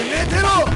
اللي يقتله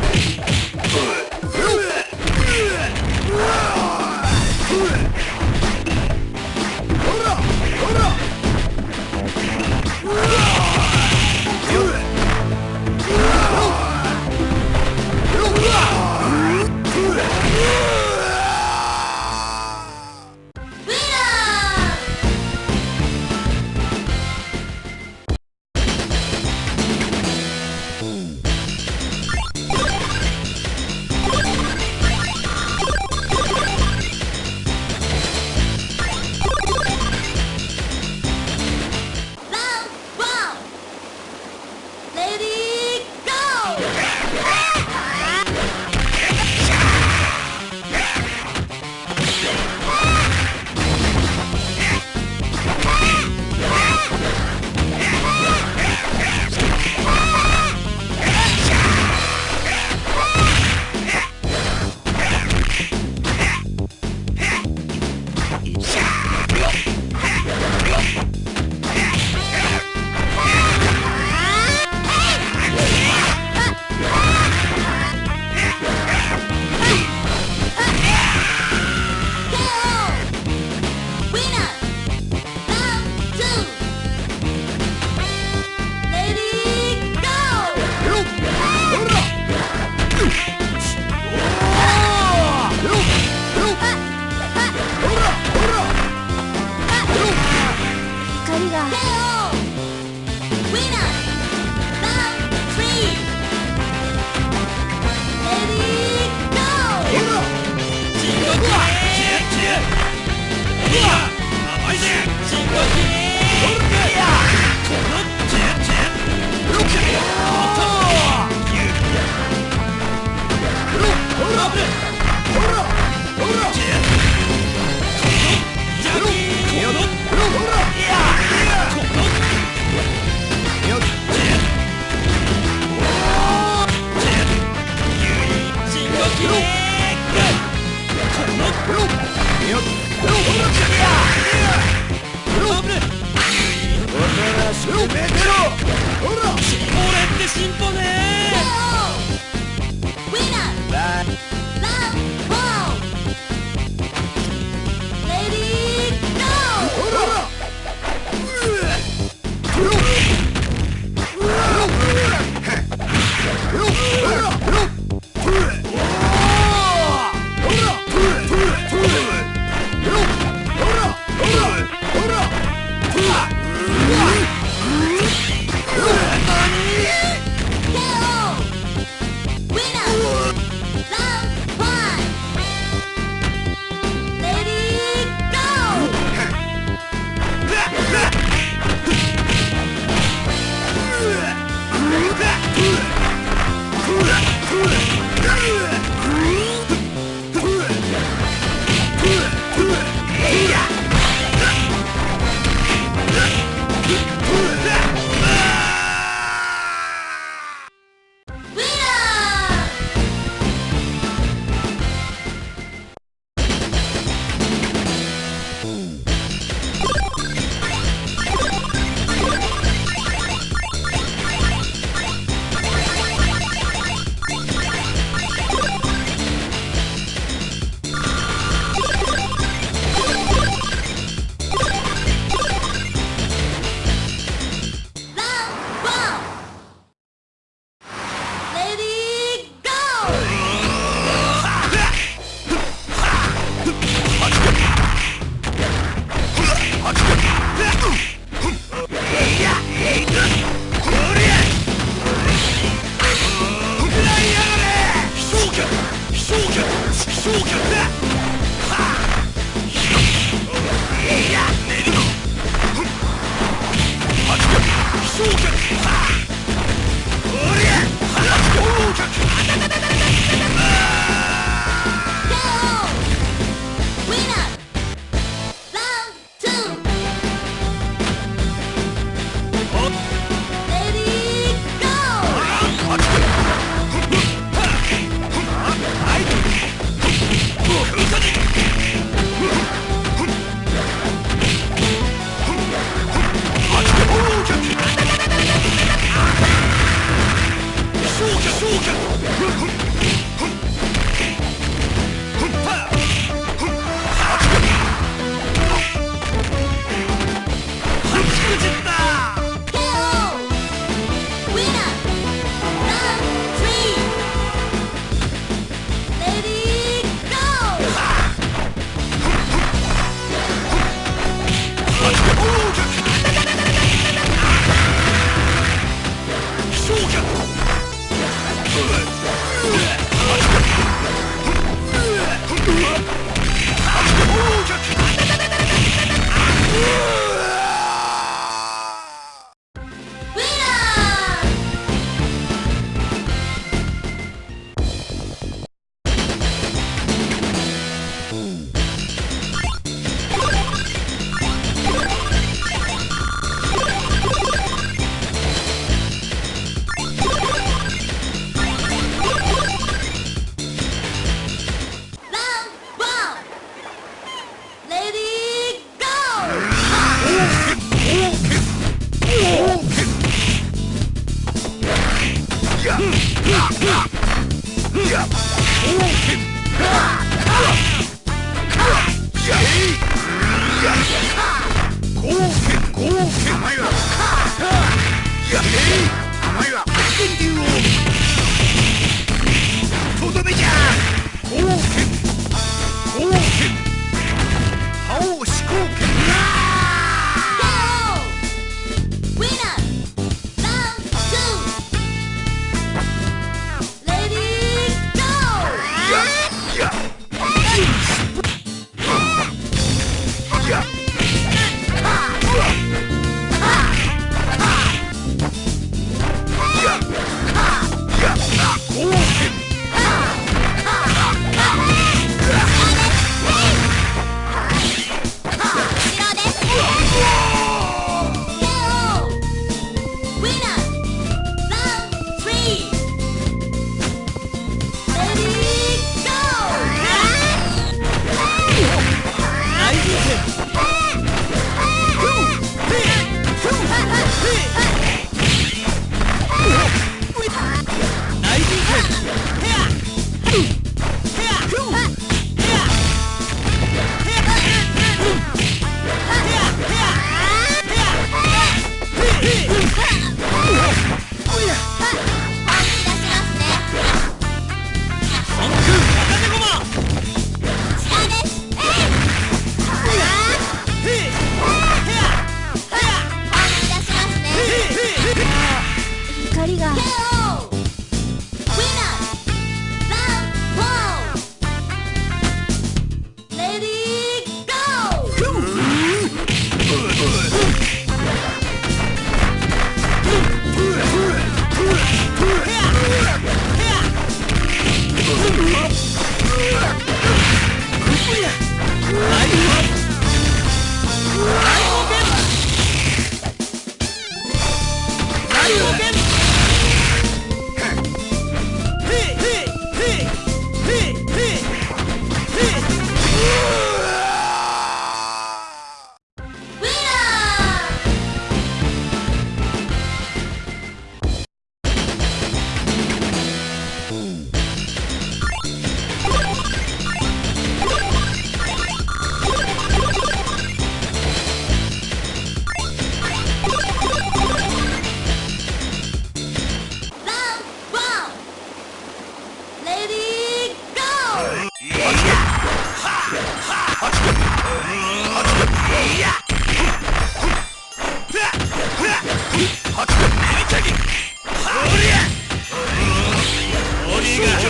こ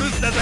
ルスだぜ。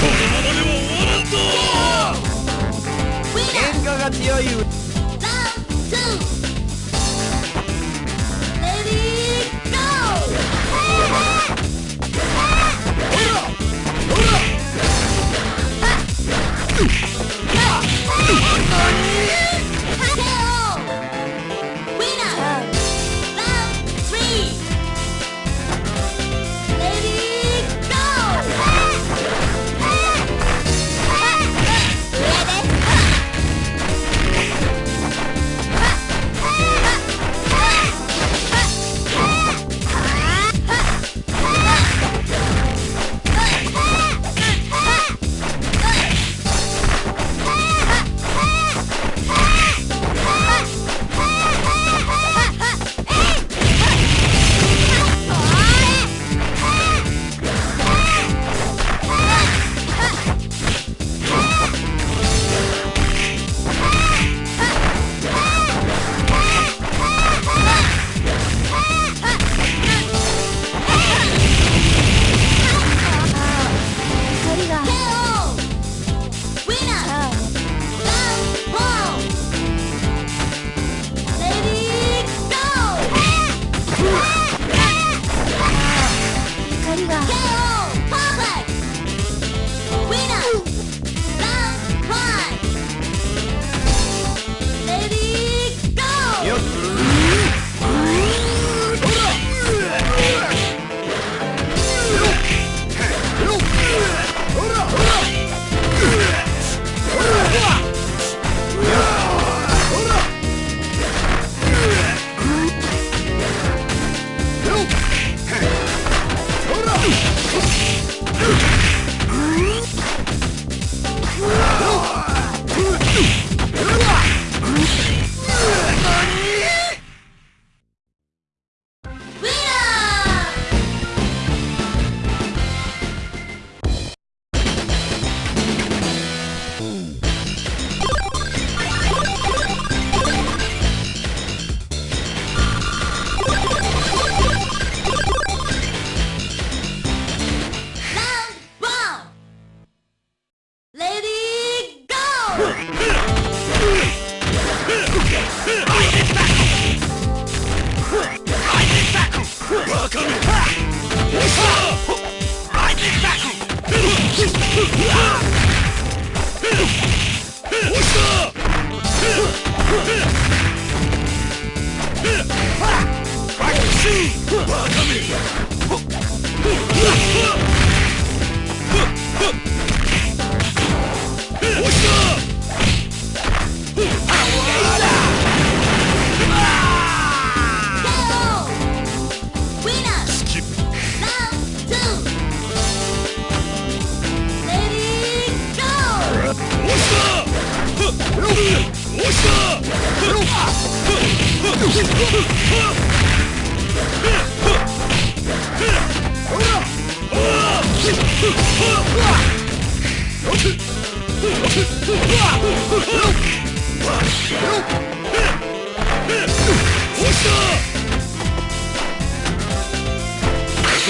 このままでは終わらんぞ Engagati oyu.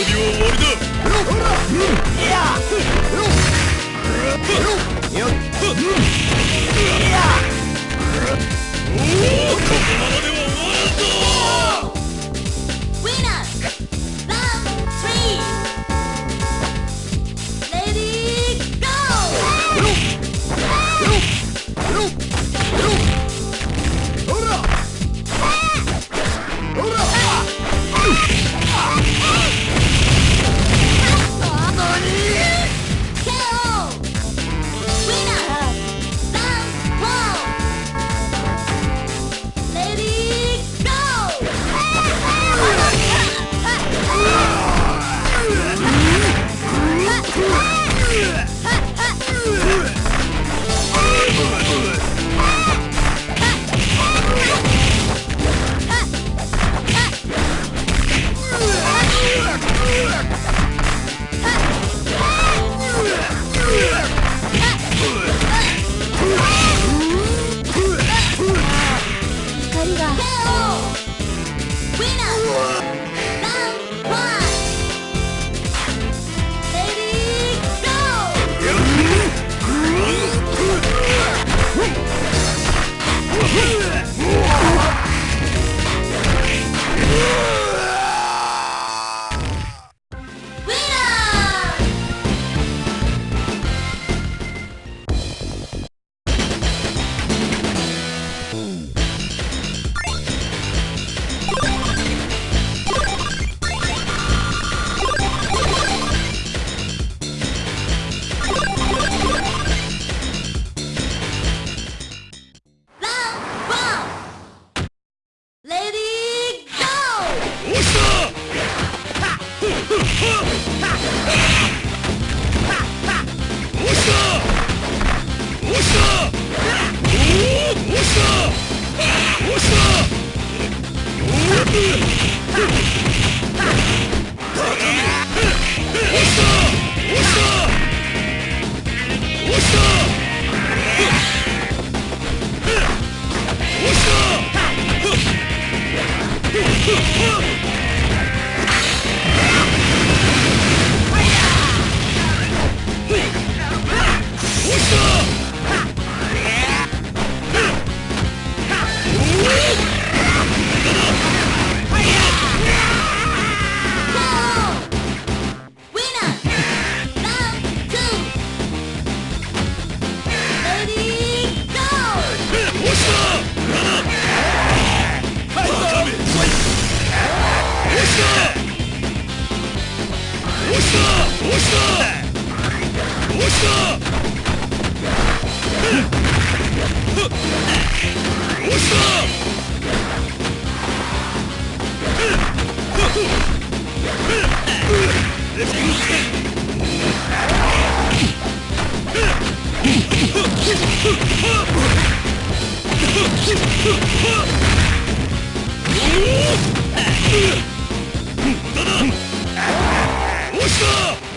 びは終わりだ。ここままでは終わらん。ぞ What's up?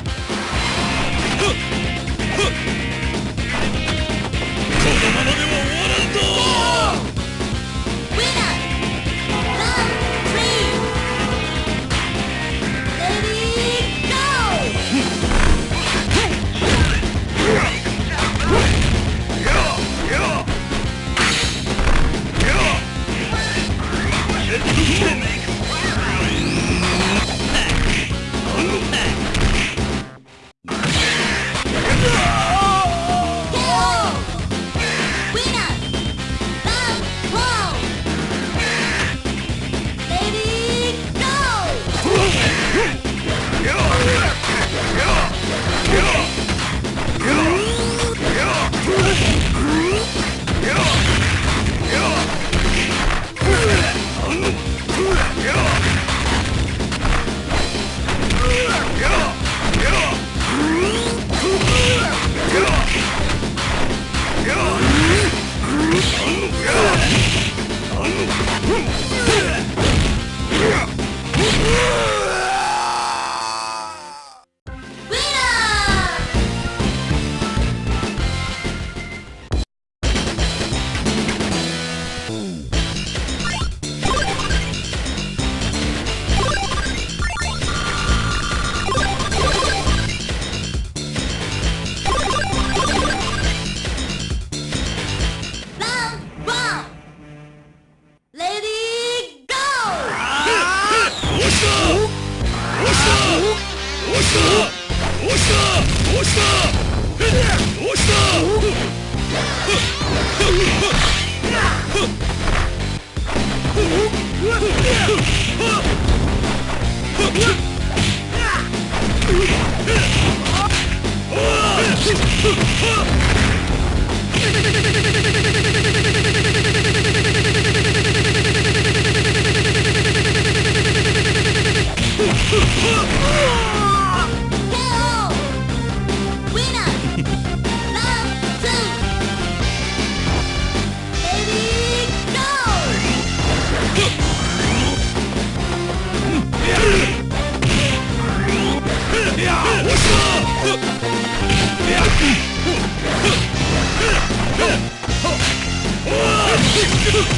Hey!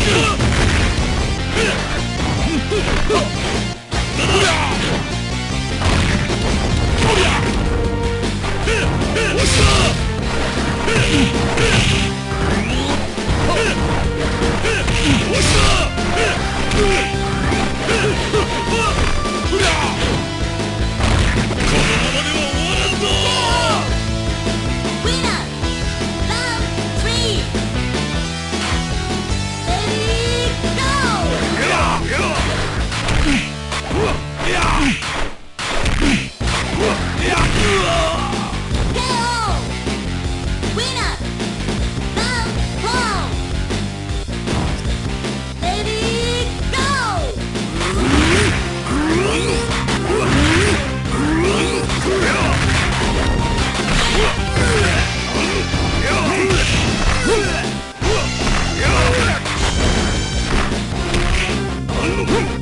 Oh,